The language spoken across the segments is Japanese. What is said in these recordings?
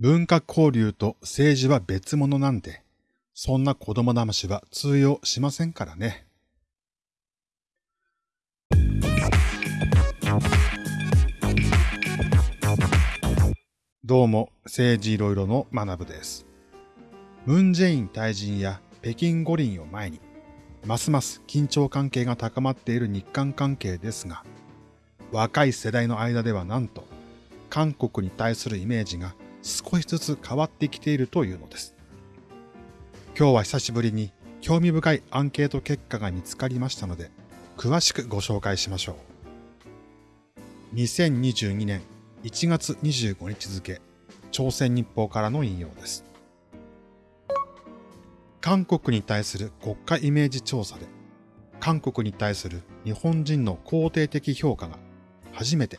文化交流と政治は別物なんで、そんな子供騙しは通用しませんからね。どうも、政治いろいろの学部です。ムンジェイン退陣や北京五輪を前に、ますます緊張関係が高まっている日韓関係ですが、若い世代の間ではなんと、韓国に対するイメージが少しずつ変わってきているというのです。今日は久しぶりに興味深いアンケート結果が見つかりましたので、詳しくご紹介しましょう。2022年1月25日付、朝鮮日報からの引用です。韓国に対する国家イメージ調査で、韓国に対する日本人の肯定的評価が初めて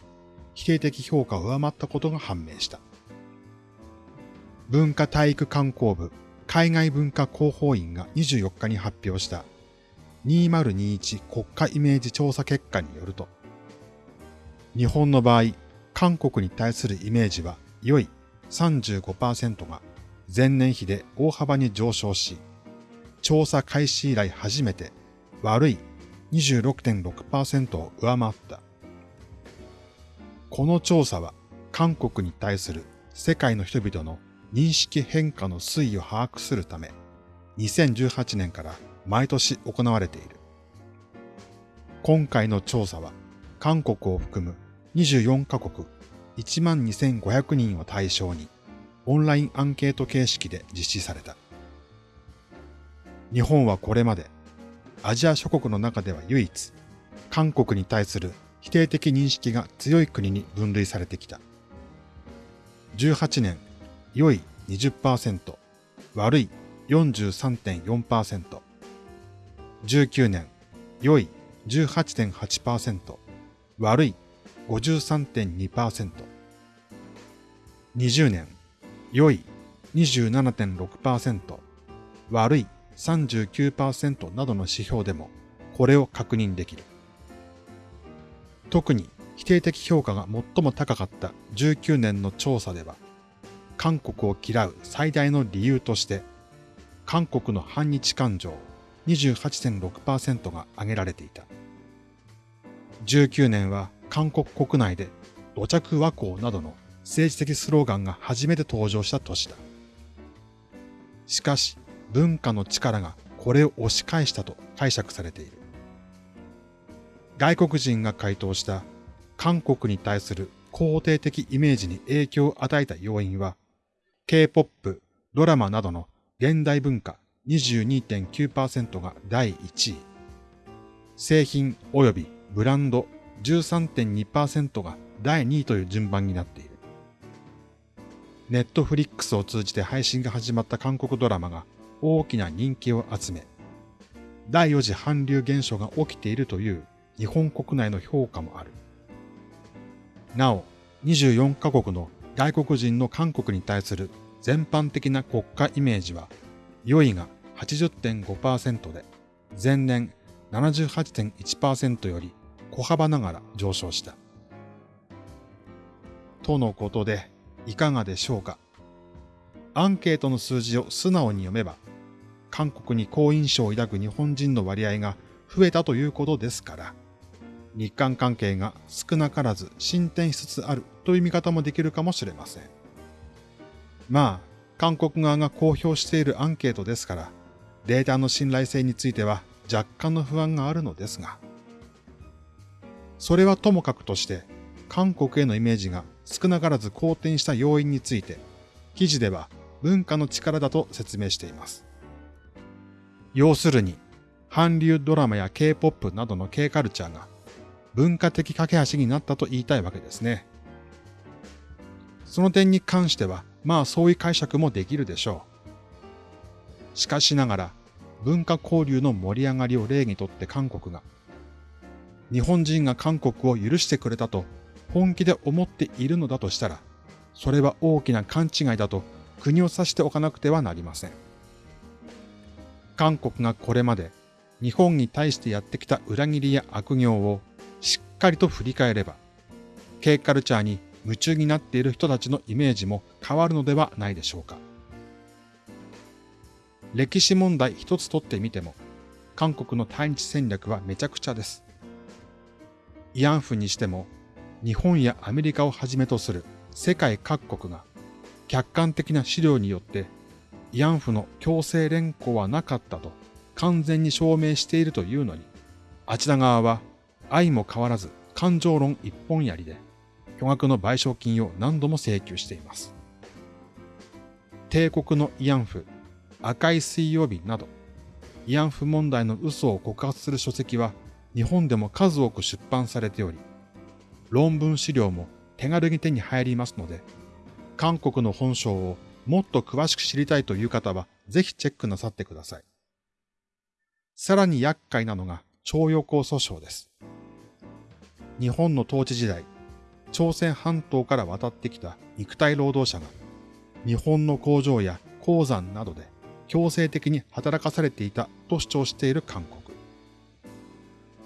否定的評価を上回ったことが判明した。文化体育観光部海外文化広報院が24日に発表した2021国家イメージ調査結果によると、日本の場合、韓国に対するイメージは良い35%が前年比で大幅に上昇し、調査開始以来初めて悪い26.6%を上回った。この調査は韓国に対する世界の人々の認識変化の推移を把握するため、2018年から毎年行われている。今回の調査は韓国を含む24カ国12,500人を対象にオンラインアンケート形式で実施された。日本はこれまでアジア諸国の中では唯一韓国に対する否定的認識が強い国に分類されてきた。18年、良い20%、悪い43.4%、19年、良い18.8%、悪い53.2%、20年、良い27.6%、悪い39%などの指標でもこれを確認できる。特に否定的評価が最も高かった19年の調査では、韓国を嫌う最大の理由として、韓国の反日感情28.6%が挙げられていた。19年は韓国国内で土着和光などの政治的スローガンが初めて登場した年だ。しかし、文化の力がこれを押し返したと解釈されている。外国人が回答した韓国に対する肯定的イメージに影響を与えた要因は、K-POP、ドラマなどの現代文化22.9%が第1位、製品及びブランド13.2%が第2位という順番になっている。ネットフリックスを通じて配信が始まった韓国ドラマが大きな人気を集め、第4次韓流現象が起きているという日本国内の評価もある。なお、24カ国の外国人の韓国に対する全般的な国家イメージは、良いが80.5%で、前年78.1%より小幅ながら上昇した。とのことで、いかがでしょうか？アンケートの数字を素直に読めば、韓国に好印象を抱く日本人の割合が増えたということですから、日韓関係が少なからず進展しつつあるという見方もできるかもしれません。まあ、韓国側が公表しているアンケートですから、データの信頼性については若干の不安があるのですが、それはともかくとして、韓国へのイメージが少なからず好転した要因について、記事では文化の力だと説明しています。要するに、韓流ドラマや K-POP などの K カルチャーが文化的架け橋になったと言いたいわけですね。その点に関しては、まあそういう解釈もできるでしょう。しかしながら、文化交流の盛り上がりを例にとって韓国が日本人が韓国を許してくれたと本気で思っているのだとしたら、それは大きな勘違いだと国を指しておかなくてはなりません。韓国がこれまで日本に対してやってきた裏切りや悪行をっかりと振り返れば、K カルチャーに夢中になっている人たちのイメージも変わるのではないでしょうか。歴史問題一つとってみても、韓国の対日戦略はめちゃくちゃです。慰安婦にしても、日本やアメリカをはじめとする世界各国が客観的な資料によって慰安婦の強制連行はなかったと完全に証明しているというのに、あちら側は愛も変わらず感情論一本やりで巨額の賠償金を何度も請求しています。帝国の慰安婦、赤い水曜日など、慰安婦問題の嘘を告発する書籍は日本でも数多く出版されており、論文資料も手軽に手に入りますので、韓国の本性をもっと詳しく知りたいという方はぜひチェックなさってください。さらに厄介なのが徴用工訴訟です。日本の統治時代、朝鮮半島から渡ってきた肉体労働者が日本の工場や鉱山などで強制的に働かされていたと主張している韓国。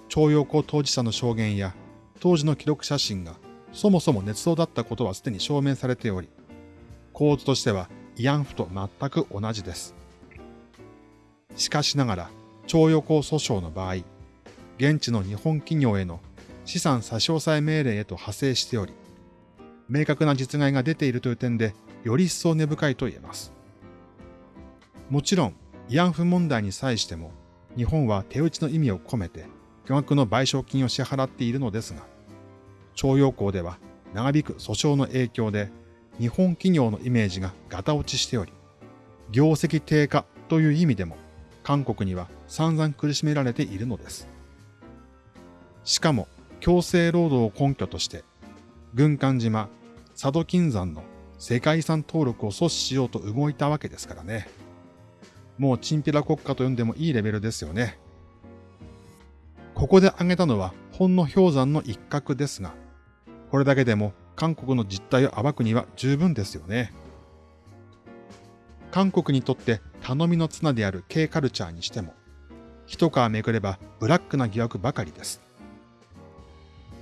徴用工当事者の証言や当時の記録写真がそもそも捏造だったことはすでに証明されており、構図としては慰安婦と全く同じです。しかしながら、徴用工訴訟の場合、現地の日本企業への資産差し押さえ命令へと派生しており、明確な実害が出ているという点で、より一層根深いと言えます。もちろん、慰安婦問題に際しても、日本は手打ちの意味を込めて、巨額の賠償金を支払っているのですが、徴用工では長引く訴訟の影響で、日本企業のイメージがガタ落ちしており、業績低下という意味でも、韓国には散々苦しめられているのです。しかも、強制労働を根拠として、軍艦島、佐渡金山の世界遺産登録を阻止しようと動いたわけですからね。もうチンピラ国家と呼んでもいいレベルですよね。ここで挙げたのはほんの氷山の一角ですが、これだけでも韓国の実態を暴くには十分ですよね。韓国にとって頼みの綱である K カルチャーにしても、一皮めくればブラックな疑惑ばかりです。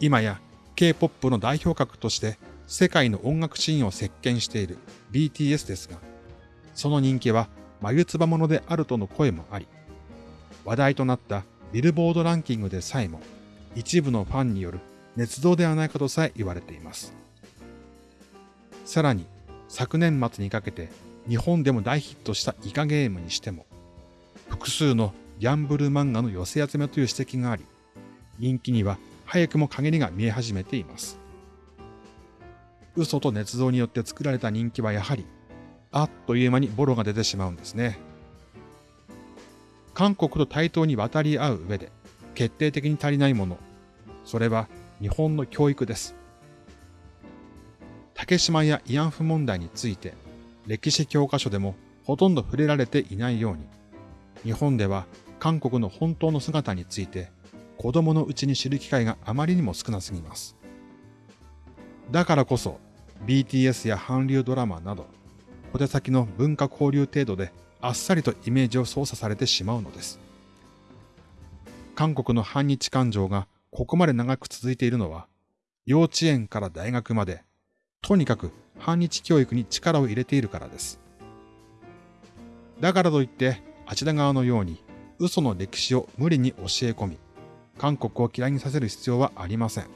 今や K-POP の代表格として世界の音楽シーンを席巻している BTS ですが、その人気は眉唾者であるとの声もあり、話題となったビルボードランキングでさえも一部のファンによる捏造ではないかとさえ言われています。さらに昨年末にかけて日本でも大ヒットしたイカゲームにしても、複数のギャンブル漫画の寄せ集めという指摘があり、人気には早くも陰りが見え始めています。嘘と捏造によって作られた人気はやはり、あっという間にボロが出てしまうんですね。韓国と対等に渡り合う上で、決定的に足りないもの、それは日本の教育です。竹島や慰安婦問題について、歴史教科書でもほとんど触れられていないように、日本では韓国の本当の姿について子供のうちに知る機会があまりにも少なすぎます。だからこそ BTS や韓流ドラマなど小手先の文化交流程度であっさりとイメージを操作されてしまうのです。韓国の反日感情がここまで長く続いているのは幼稚園から大学までとにかく反日教育に力を入れているからです。だからといってあちら側のように嘘の歴史を無理に教え込み韓国を嫌いにさせる必要はありません。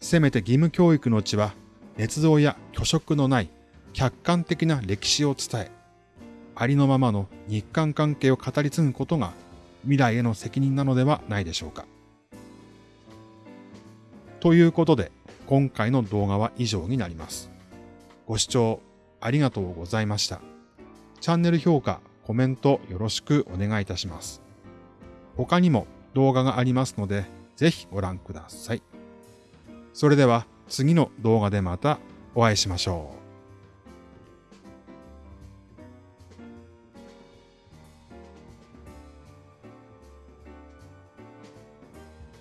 せめて義務教育のうちは、捏造や虚飾のない客観的な歴史を伝え、ありのままの日韓関係を語り継ぐことが未来への責任なのではないでしょうか。ということで、今回の動画は以上になります。ご視聴ありがとうございました。チャンネル評価、コメントよろしくお願いいたします。他にも動画がありますので、ぜひご覧ください。それでは次の動画でまたお会いしましょう。